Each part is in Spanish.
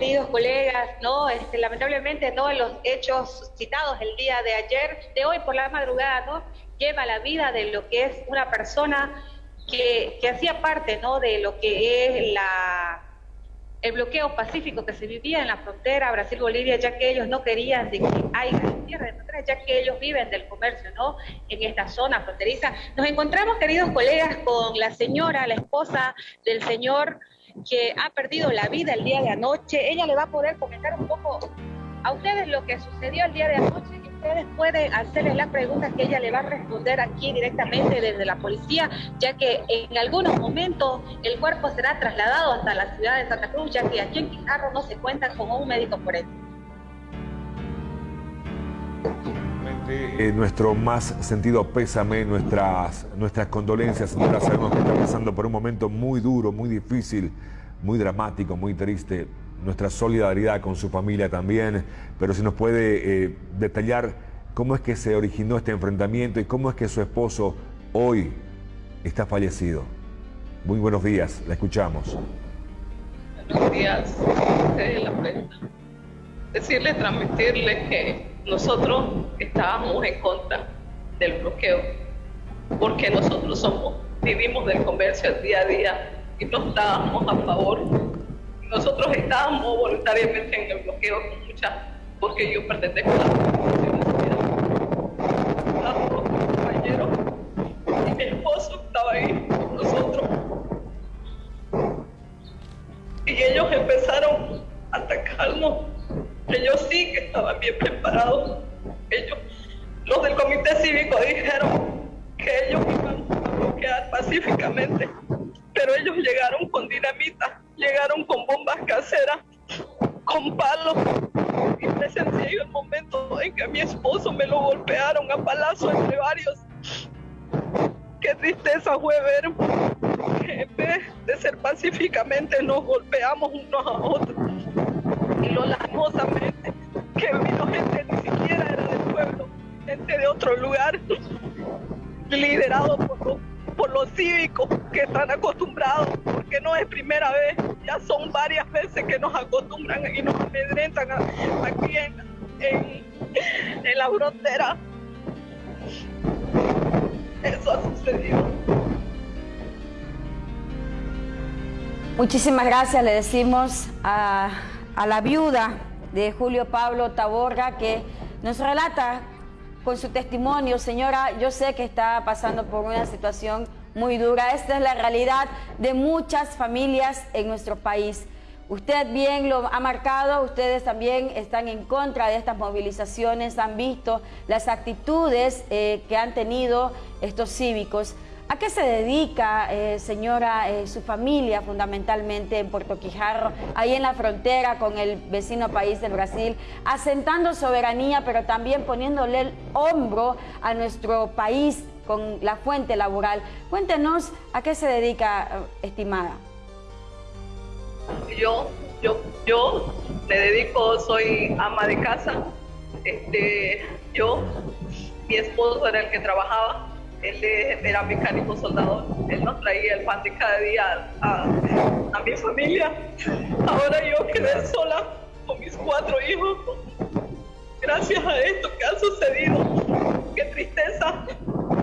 queridos colegas, ¿no? Este, lamentablemente todos los hechos citados el día de ayer, de hoy por la madrugada, ¿no? Lleva la vida de lo que es una persona que, que hacía parte, ¿no? De lo que es la el bloqueo pacífico que se vivía en la frontera Brasil-Bolivia, ya que ellos no querían de que haya tierra de frontera, ya que ellos viven del comercio, ¿no? En esta zona fronteriza. Nos encontramos, queridos colegas, con la señora, la esposa del señor que ha perdido la vida el día de anoche. Ella le va a poder comentar un poco a ustedes lo que sucedió el día de anoche y ustedes pueden hacerles las preguntas que ella le va a responder aquí directamente desde la policía, ya que en algunos momentos el cuerpo será trasladado hasta la ciudad de Santa Cruz, ya que aquí en Quijarro no se cuenta con un médico forense. Eh, nuestro más sentido pésame, nuestras, nuestras condolencias, señora. Sabemos que está pasando por un momento muy duro, muy difícil, muy dramático, muy triste. Nuestra solidaridad con su familia también, pero si nos puede eh, detallar cómo es que se originó este enfrentamiento y cómo es que su esposo hoy está fallecido. Muy buenos días, la escuchamos. Buenos días, Decirle, transmitirle que nosotros estábamos en contra del bloqueo, porque nosotros somos, vivimos del comercio día a día y no estábamos a favor. Nosotros estábamos voluntariamente en el bloqueo con mucha, porque yo pertenezco a la organización compañeros y mi esposo estaba ahí con nosotros. Y ellos empezaron a atacarnos estaban bien preparados. Ellos, los del comité cívico dijeron que ellos iban a bloquear pacíficamente, pero ellos llegaron con dinamita, llegaron con bombas caseras, con palos. Y presencié el momento en que a mi esposo me lo golpearon a palazo entre varios. Qué tristeza fue ver que en vez de ser pacíficamente nos golpeamos unos a otros y lo lastimosamente que vino gente ni siquiera era del pueblo, gente de otro lugar, liderado por los cívicos que están acostumbrados, porque no es primera vez, ya son varias veces que nos acostumbran y nos amedrentan aquí en, en la frontera. Eso ha sucedido. Muchísimas gracias, le decimos a la viuda de Julio Pablo Taborga que nos relata con su testimonio, señora, yo sé que está pasando por una situación muy dura. Esta es la realidad de muchas familias en nuestro país. Usted bien lo ha marcado, ustedes también están en contra de estas movilizaciones, han visto las actitudes eh, que han tenido estos cívicos. ¿A qué se dedica, eh, señora, eh, su familia fundamentalmente en Puerto Quijarro, ahí en la frontera con el vecino país del Brasil, asentando soberanía, pero también poniéndole el hombro a nuestro país con la fuente laboral? Cuéntenos a qué se dedica, eh, estimada. Yo, yo, yo me dedico, soy ama de casa. Este, yo, mi esposo era el que trabajaba él era mecánico soldador, él nos traía el pan de cada día a, mi familia. Ahora yo quedé sola con mis cuatro hijos. Gracias a esto que ha sucedido. Qué tristeza,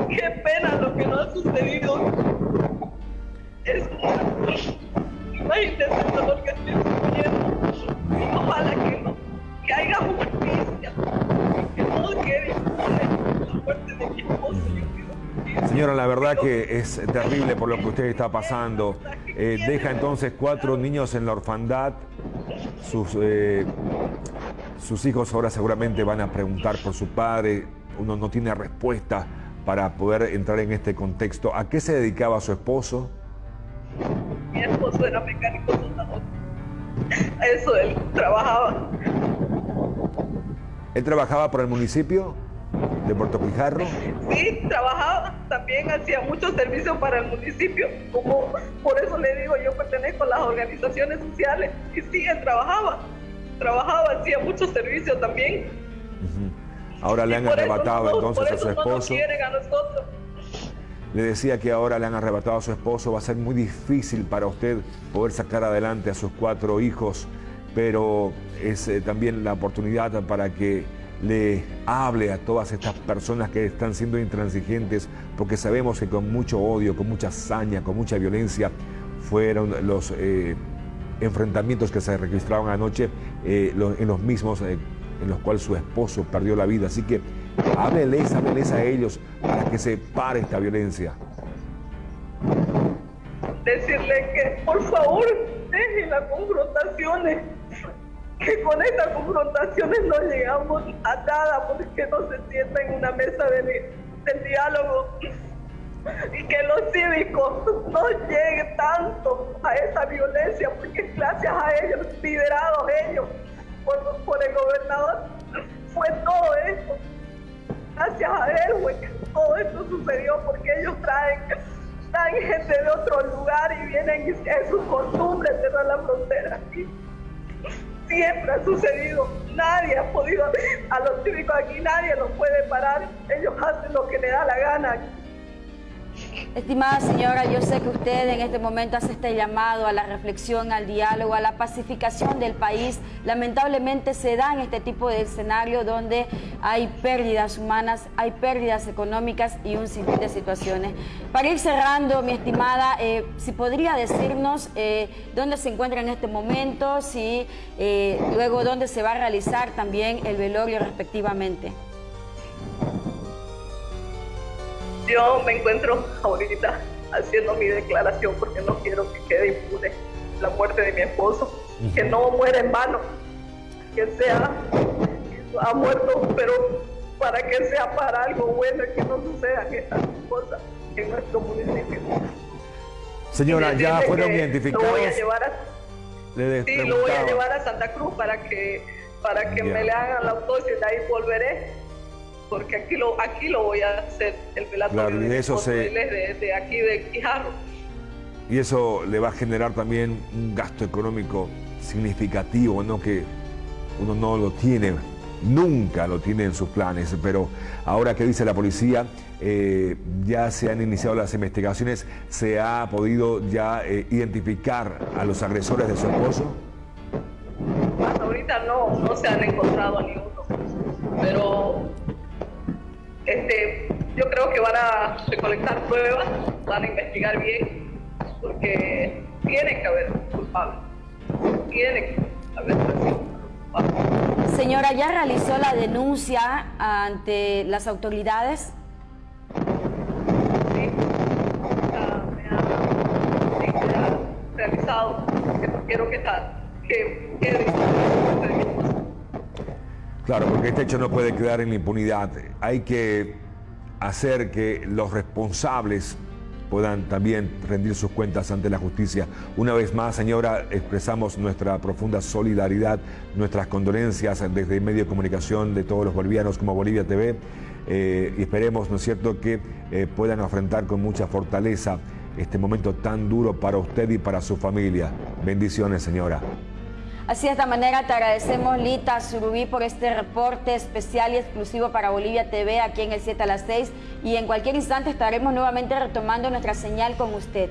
qué pena lo que nos ha sucedido. Es imagínense el dolor que estoy sufriendo. Ojalá que, no, que haya justicia, que no quede la muerte de mi esposo. Señora, la verdad que es terrible por lo que usted está pasando. Eh, deja entonces cuatro niños en la orfandad. Sus, eh, sus hijos ahora seguramente van a preguntar por su padre. Uno no tiene respuesta para poder entrar en este contexto. ¿A qué se dedicaba su esposo? Mi esposo era mecánico soldador. A eso él trabajaba. ¿Él trabajaba por el municipio? De Puerto Pijarro? Sí, trabajaba, también hacía muchos servicios para el municipio, como por eso le digo, yo pertenezco a las organizaciones sociales y sí, él trabajaba, trabajaba, hacía muchos servicios también. Ahora le han arrebatado entonces a su esposo. Le decía que ahora le han arrebatado a su esposo, va a ser muy difícil para usted poder sacar adelante a sus cuatro hijos pero es eh, también la oportunidad para que le hable a todas estas personas que están siendo intransigentes, porque sabemos que con mucho odio, con mucha hazaña, con mucha violencia, fueron los eh, enfrentamientos que se registraron anoche eh, en los mismos en los cuales su esposo perdió la vida. Así que hábleles, hábleles a ellos para que se pare esta violencia. Decirle que por favor dejen las confrontaciones que con estas confrontaciones no llegamos a nada porque no se sienta en una mesa de, diálogo y que los cívicos no lleguen tanto a esa violencia porque gracias a ellos, liderados ellos por, por el gobernador, fue todo esto. Gracias a él fue que todo esto sucedió porque ellos traen, gente de otro lugar y vienen, es su costumbre cerrar la frontera siempre ha sucedido. Nadie ha podido, a los cívicos aquí nadie los puede parar. Ellos hacen lo que les da la gana. Estimada señora, yo sé que usted en este momento hace este llamado a la reflexión, al diálogo, a la pacificación del país. Lamentablemente se da en este tipo de escenario donde hay pérdidas humanas, hay pérdidas económicas y un sinfín de situaciones. Para ir cerrando, mi estimada, eh, si podría decirnos eh, dónde se encuentra en este momento, si eh, luego dónde se va a realizar también el velorio respectivamente. Yo me encuentro ahorita haciendo mi declaración porque no quiero que quede impune la muerte de mi esposo, que no muera en vano, que sea, ha muerto, pero para que sea para algo bueno y que no sucedan estas cosas en nuestro municipio. Señora, ya fueron identificados. Lo voy a llevar a, sí, lo voy a llevar a Santa Cruz para que para que me le hagan la autopsia y de ahí volveré porque aquí lo, aquí lo voy a hacer, el velatorio de, eso se... de, aquí de Quijarro. Y eso le va a generar también un gasto económico significativo, ¿no? que uno no lo tiene, nunca lo tiene en sus planes, pero ahora que dice la policía, eh, ya se han iniciado las investigaciones, se ha podido ya eh, identificar a los agresores de su esposo. Hasta ahorita no, no se han encontrado a ninguno, pero este, yo creo que van a recolectar pruebas, van a investigar bien, porque tiene que haber culpable. Tiene que haber culpable. Señora, ¿ya realizó la denuncia ante las autoridades? Sí, ya me ha, sí, ya realizado. Quiero que, que quede Claro, porque este hecho no puede quedar en la impunidad. Hay que hacer que los responsables puedan también rendir sus cuentas ante la justicia. Una vez más, señora, expresamos nuestra profunda solidaridad, nuestras condolencias desde medio de comunicación de todos los bolivianos como Bolivia TV eh, y esperemos, ¿no es cierto?, que eh, puedan afrontar con mucha fortaleza este momento tan duro para usted y para su familia. Bendiciones, señora. Así de esta manera te agradecemos Lita Surubí por este reporte especial y exclusivo para Bolivia TV aquí en el 7 a las 6 y en cualquier instante estaremos nuevamente retomando nuestra señal con usted.